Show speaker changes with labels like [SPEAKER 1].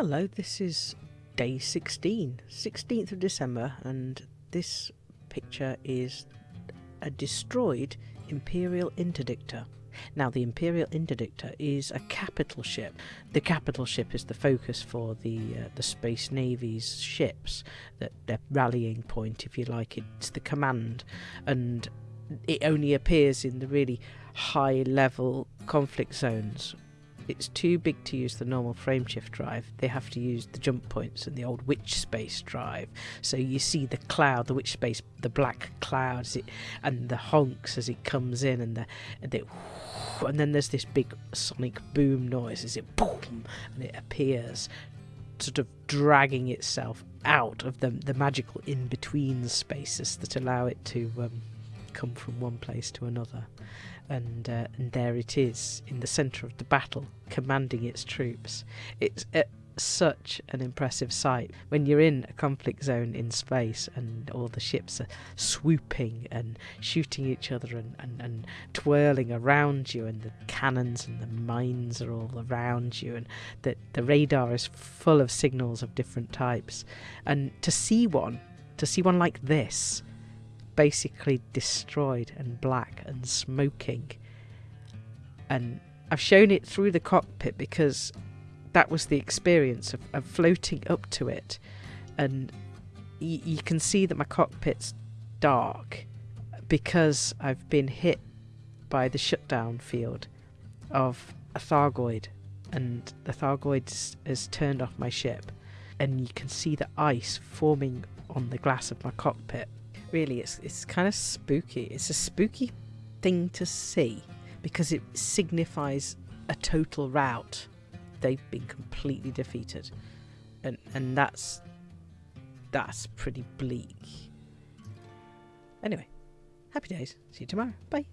[SPEAKER 1] Hello, this is day 16, 16th of December, and this picture is a destroyed Imperial Interdictor. Now, the Imperial Interdictor is a capital ship. The capital ship is the focus for the uh, the Space Navy's ships, that their rallying point, if you like. It's the command, and it only appears in the really high level conflict zones it's too big to use the normal frameshift drive. They have to use the jump points and the old witch space drive. So you see the cloud, the witch space, the black clouds, it, and the honks as it comes in, and the, and, the, and then there's this big sonic boom noise as it boom and it appears, sort of dragging itself out of the the magical in between spaces that allow it to um, come from one place to another. And uh, and there it is in the centre of the battle, commanding its troops. It's uh, such an impressive sight. When you're in a conflict zone in space and all the ships are swooping and shooting each other and, and, and twirling around you and the cannons and the mines are all around you and the, the radar is full of signals of different types. And to see one to see one like this basically destroyed and black and smoking. And I've shown it through the cockpit because that was the experience of, of floating up to it. And y- you can see that my cockpit's dark because I've been hit by the shutdown field of a Thargoid. And the Thargoid has turned off my ship. And you can see the ice forming on the glass of my cockpit really it's it's kind of spooky. It's a spooky thing to see because it signifies a total rout. They've been completely defeated. And and that's that's pretty bleak. Anyway, happy days. See you tomorrow. Bye.